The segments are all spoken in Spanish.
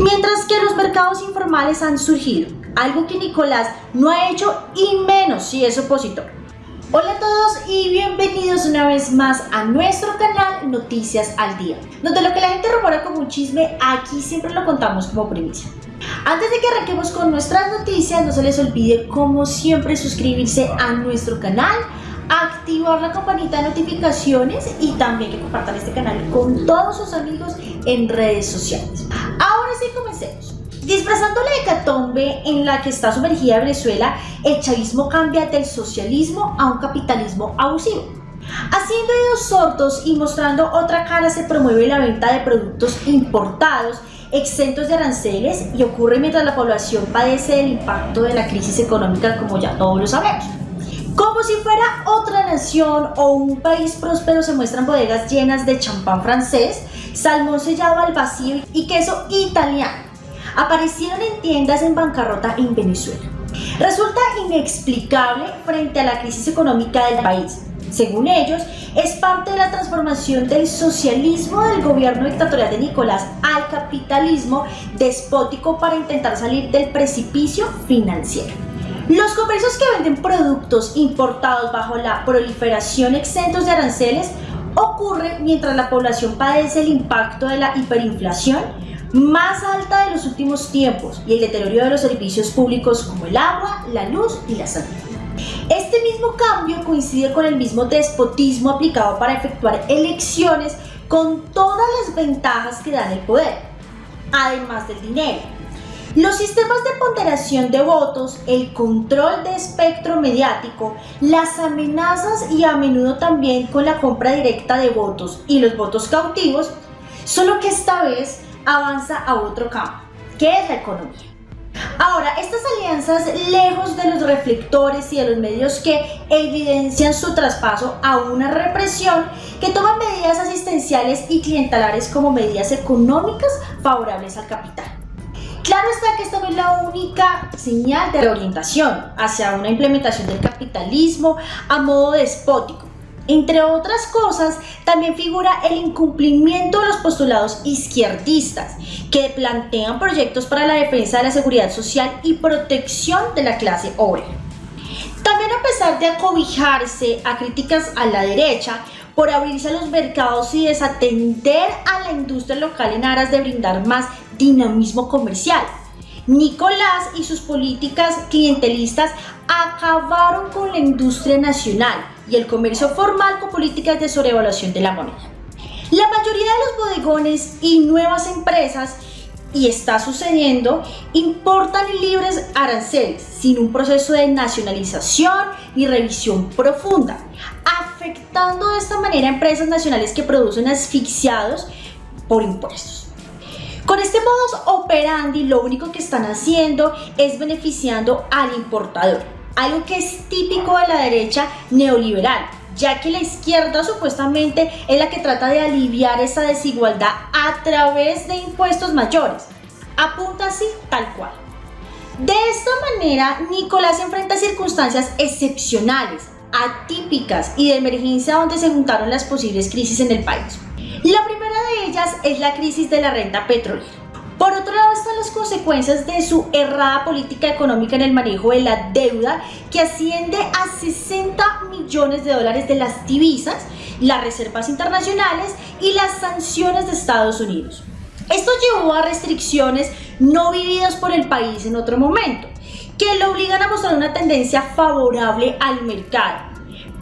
Mientras que los mercados informales han surgido, algo que Nicolás no ha hecho y menos si es opositor. Hola a todos y bienvenidos una vez más a nuestro canal Noticias al Día, donde lo que la gente rumora como un chisme, aquí siempre lo contamos como primicia. Antes de que arranquemos con nuestras noticias, no se les olvide como siempre suscribirse a nuestro canal, activar la campanita de notificaciones y también que compartan este canal con todos sus amigos en redes sociales. Comencemos. Disfrazando la hecatombe en la que está sumergida Venezuela, el chavismo cambia del socialismo a un capitalismo abusivo. Haciendo oídos sordos y mostrando otra cara se promueve la venta de productos importados exentos de aranceles y ocurre mientras la población padece el impacto de la crisis económica como ya todos lo sabemos. Como si fuera otra nación o un país próspero se muestran bodegas llenas de champán francés, salmón sellado al vacío y queso italiano. Aparecieron en tiendas en bancarrota en Venezuela. Resulta inexplicable frente a la crisis económica del país. Según ellos, es parte de la transformación del socialismo del gobierno dictatorial de Nicolás al capitalismo despótico para intentar salir del precipicio financiero. Los comercios que venden productos importados bajo la proliferación exentos de aranceles ocurre mientras la población padece el impacto de la hiperinflación más alta de los últimos tiempos y el deterioro de los servicios públicos como el agua, la luz y la salud. Este mismo cambio coincide con el mismo despotismo aplicado para efectuar elecciones con todas las ventajas que dan el poder, además del dinero los sistemas de ponderación de votos, el control de espectro mediático, las amenazas y a menudo también con la compra directa de votos y los votos cautivos, solo que esta vez avanza a otro campo, que es la economía. Ahora, estas alianzas, lejos de los reflectores y de los medios que evidencian su traspaso a una represión, que toman medidas asistenciales y clientelares como medidas económicas favorables al capital. Claro está que esta no es la única señal de reorientación hacia una implementación del capitalismo a modo despótico. Entre otras cosas, también figura el incumplimiento de los postulados izquierdistas, que plantean proyectos para la defensa de la seguridad social y protección de la clase obrera. También a pesar de acobijarse a críticas a la derecha, por abrirse a los mercados y desatender a la industria local en aras de brindar más dinamismo comercial. Nicolás y sus políticas clientelistas acabaron con la industria nacional y el comercio formal con políticas de sobrevaluación de la moneda. La mayoría de los bodegones y nuevas empresas, y está sucediendo, importan libres aranceles sin un proceso de nacionalización ni revisión profunda, afectando de esta manera a empresas nacionales que producen asfixiados por impuestos. Con este modus operandi lo único que están haciendo es beneficiando al importador, algo que es típico de la derecha neoliberal, ya que la izquierda supuestamente es la que trata de aliviar esa desigualdad a través de impuestos mayores. Apunta así tal cual. De esta manera, Nicolás enfrenta circunstancias excepcionales, atípicas y de emergencia donde se juntaron las posibles crisis en el país. La primera es la crisis de la renta petrolera. Por otro lado están las consecuencias de su errada política económica en el manejo de la deuda que asciende a 60 millones de dólares de las divisas, las reservas internacionales y las sanciones de Estados Unidos. Esto llevó a restricciones no vividas por el país en otro momento, que lo obligan a mostrar una tendencia favorable al mercado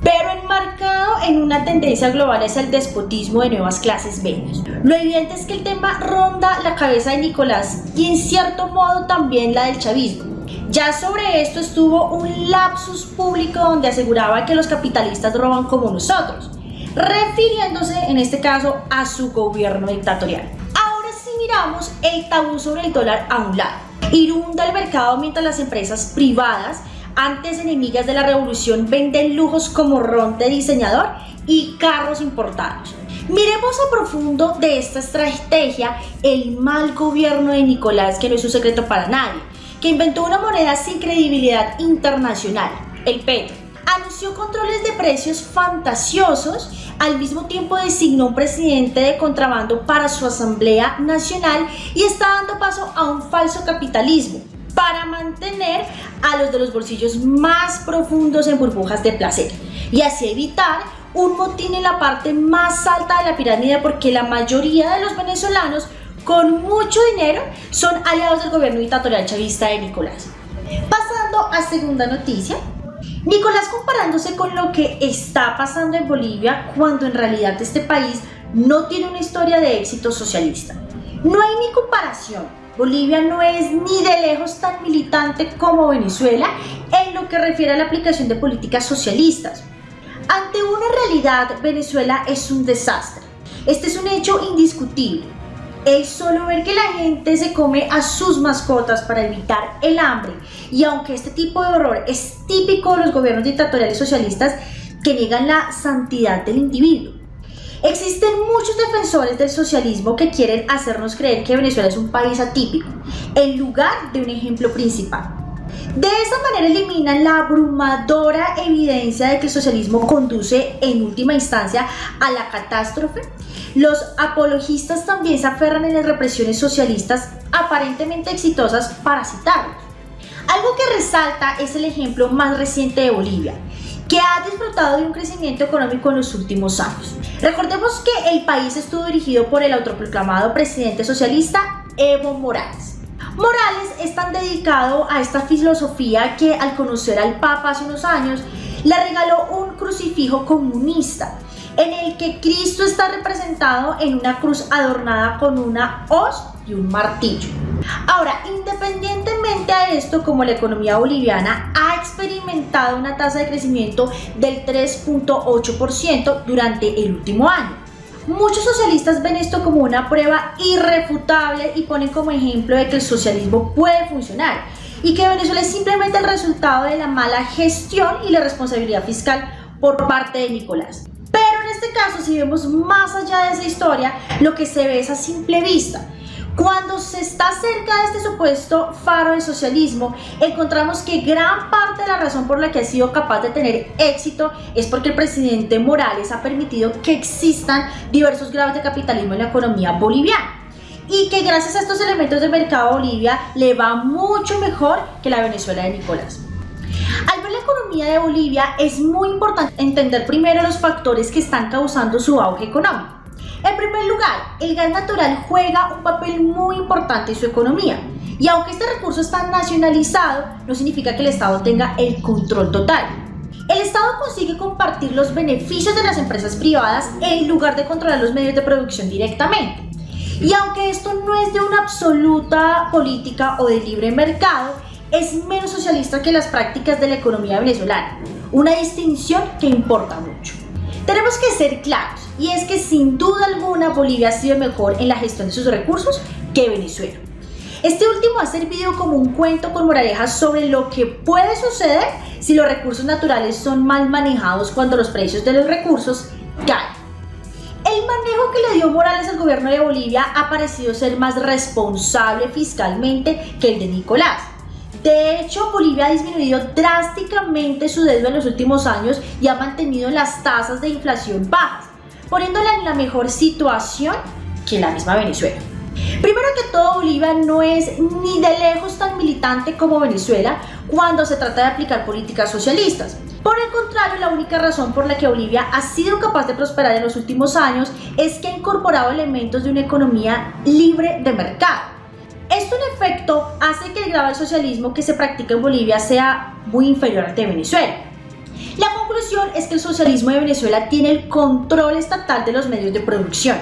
pero enmarcado en una tendencia global es el despotismo de nuevas clases medias. Lo evidente es que el tema ronda la cabeza de Nicolás y en cierto modo también la del chavismo. Ya sobre esto estuvo un lapsus público donde aseguraba que los capitalistas roban como nosotros, refiriéndose en este caso a su gobierno dictatorial. Ahora si miramos el tabú sobre el dólar a un lado, irunda el mercado mientras las empresas privadas antes enemigas de la revolución venden lujos como ron de diseñador y carros importados. Miremos a profundo de esta estrategia el mal gobierno de Nicolás, que no es un secreto para nadie, que inventó una moneda sin credibilidad internacional, el petro. anunció controles de precios fantasiosos, al mismo tiempo designó un presidente de contrabando para su Asamblea Nacional y está dando paso a un falso capitalismo para mantener a los de los bolsillos más profundos en burbujas de placer y así evitar un motín en la parte más alta de la pirámide porque la mayoría de los venezolanos con mucho dinero son aliados del gobierno dictatorial chavista de Nicolás. Pasando a segunda noticia, Nicolás comparándose con lo que está pasando en Bolivia cuando en realidad este país no tiene una historia de éxito socialista. No hay ni comparación. Bolivia no es ni de lejos tan militante como Venezuela en lo que refiere a la aplicación de políticas socialistas. Ante una realidad, Venezuela es un desastre. Este es un hecho indiscutible es solo ver que la gente se come a sus mascotas para evitar el hambre. Y aunque este tipo de horror es típico de los gobiernos dictatoriales socialistas que niegan la santidad del individuo. Existen muchos defensores del socialismo que quieren hacernos creer que Venezuela es un país atípico, en lugar de un ejemplo principal. De esa manera eliminan la abrumadora evidencia de que el socialismo conduce en última instancia a la catástrofe los apologistas también se aferran en las represiones socialistas aparentemente exitosas para citarlos. Algo que resalta es el ejemplo más reciente de Bolivia, que ha disfrutado de un crecimiento económico en los últimos años. Recordemos que el país estuvo dirigido por el autoproclamado presidente socialista Evo Morales. Morales es tan dedicado a esta filosofía que al conocer al Papa hace unos años, le regaló un crucifijo comunista en el que Cristo está representado en una cruz adornada con una hoz y un martillo. Ahora, independientemente a esto, como la economía boliviana ha experimentado una tasa de crecimiento del 3.8% durante el último año. Muchos socialistas ven esto como una prueba irrefutable y ponen como ejemplo de que el socialismo puede funcionar y que Venezuela es simplemente el resultado de la mala gestión y la responsabilidad fiscal por parte de Nicolás este caso, si vemos más allá de esa historia, lo que se ve es a simple vista. Cuando se está cerca de este supuesto faro de socialismo, encontramos que gran parte de la razón por la que ha sido capaz de tener éxito es porque el presidente Morales ha permitido que existan diversos grados de capitalismo en la economía boliviana y que gracias a estos elementos de mercado Bolivia le va mucho mejor que la Venezuela de Nicolás. Al ver la economía de Bolivia es muy importante entender primero los factores que están causando su auge económico. En primer lugar, el gas natural juega un papel muy importante en su economía. Y aunque este recurso está nacionalizado, no significa que el Estado tenga el control total. El Estado consigue compartir los beneficios de las empresas privadas en lugar de controlar los medios de producción directamente. Y aunque esto no es de una absoluta política o de libre mercado, es menos socialista que las prácticas de la economía venezolana, una distinción que importa mucho. Tenemos que ser claros, y es que sin duda alguna Bolivia ha sido mejor en la gestión de sus recursos que Venezuela. Este último ha servido como un cuento con moralejas sobre lo que puede suceder si los recursos naturales son mal manejados cuando los precios de los recursos caen. El manejo que le dio Morales al gobierno de Bolivia ha parecido ser más responsable fiscalmente que el de Nicolás. De hecho, Bolivia ha disminuido drásticamente su deuda en los últimos años y ha mantenido las tasas de inflación bajas, poniéndola en la mejor situación que la misma Venezuela. Primero que todo, Bolivia no es ni de lejos tan militante como Venezuela cuando se trata de aplicar políticas socialistas. Por el contrario, la única razón por la que Bolivia ha sido capaz de prosperar en los últimos años es que ha incorporado elementos de una economía libre de mercado esto en efecto hace que el grado del socialismo que se practica en Bolivia sea muy inferior al de Venezuela. La conclusión es que el socialismo de Venezuela tiene el control estatal de los medios de producción.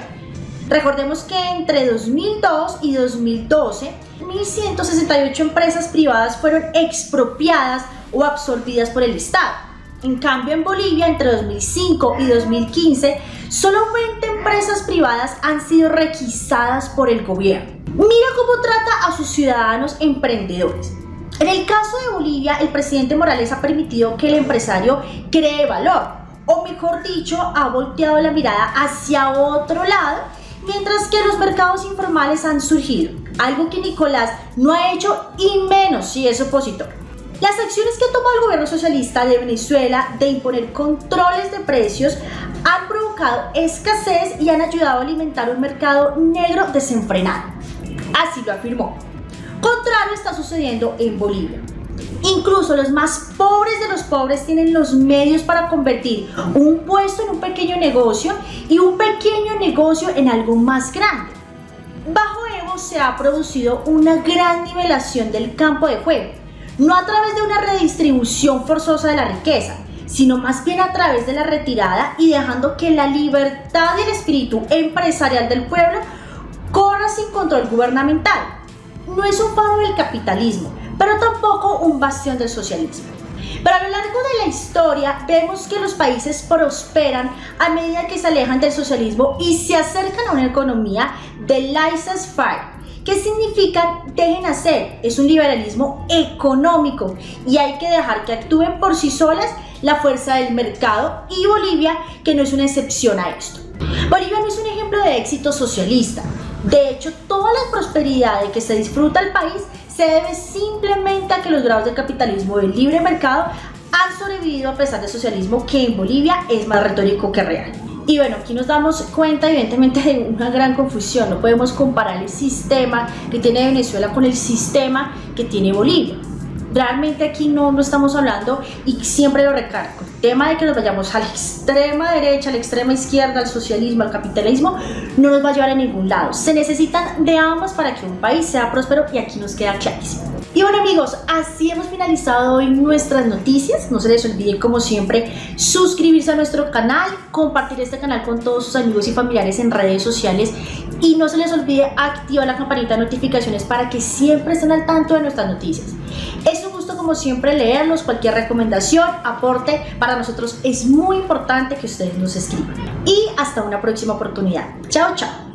Recordemos que entre 2002 y 2012, 1.168 empresas privadas fueron expropiadas o absorbidas por el Estado. En cambio, en Bolivia, entre 2005 y 2015, solo 20 empresas privadas han sido requisadas por el gobierno. Mira cómo trata a sus ciudadanos emprendedores. En el caso de Bolivia, el presidente Morales ha permitido que el empresario cree valor, o mejor dicho, ha volteado la mirada hacia otro lado, mientras que los mercados informales han surgido, algo que Nicolás no ha hecho y menos si es opositor. Las acciones que ha tomado el gobierno socialista de Venezuela de imponer controles de precios han provocado escasez y han ayudado a alimentar un mercado negro desenfrenado. Así lo afirmó. Contrario está sucediendo en Bolivia. Incluso los más pobres de los pobres tienen los medios para convertir un puesto en un pequeño negocio y un pequeño negocio en algo más grande. Bajo Evo se ha producido una gran nivelación del campo de juego no a través de una redistribución forzosa de la riqueza, sino más bien a través de la retirada y dejando que la libertad y el espíritu empresarial del pueblo corra sin control gubernamental. No es un faro del capitalismo, pero tampoco un bastión del socialismo. Pero a lo largo de la historia vemos que los países prosperan a medida que se alejan del socialismo y se acercan a una economía de laissez-faire, ¿Qué significa dejen hacer? Es un liberalismo económico y hay que dejar que actúen por sí solas la fuerza del mercado y Bolivia, que no es una excepción a esto. Bolivia no es un ejemplo de éxito socialista. De hecho, toda la prosperidad de que se disfruta el país se debe simplemente a que los grados de capitalismo del libre mercado han sobrevivido a pesar del socialismo que en Bolivia es más retórico que real. Y bueno, aquí nos damos cuenta evidentemente de una gran confusión, no podemos comparar el sistema que tiene Venezuela con el sistema que tiene Bolivia. Realmente aquí no, no estamos hablando, y siempre lo recargo, el tema de que nos vayamos a la extrema derecha, a la extrema izquierda, al socialismo, al capitalismo, no nos va a llevar a ningún lado. Se necesitan de ambas para que un país sea próspero y aquí nos queda clarísimo. Y bueno amigos, así hemos finalizado hoy nuestras noticias. No se les olvide como siempre suscribirse a nuestro canal, compartir este canal con todos sus amigos y familiares en redes sociales y no se les olvide activar la campanita de notificaciones para que siempre estén al tanto de nuestras noticias. Como siempre leerlos, cualquier recomendación, aporte, para nosotros es muy importante que ustedes nos escriban. Y hasta una próxima oportunidad. Chao, chao.